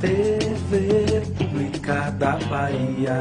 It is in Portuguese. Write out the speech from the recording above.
TV Pública da Bahia.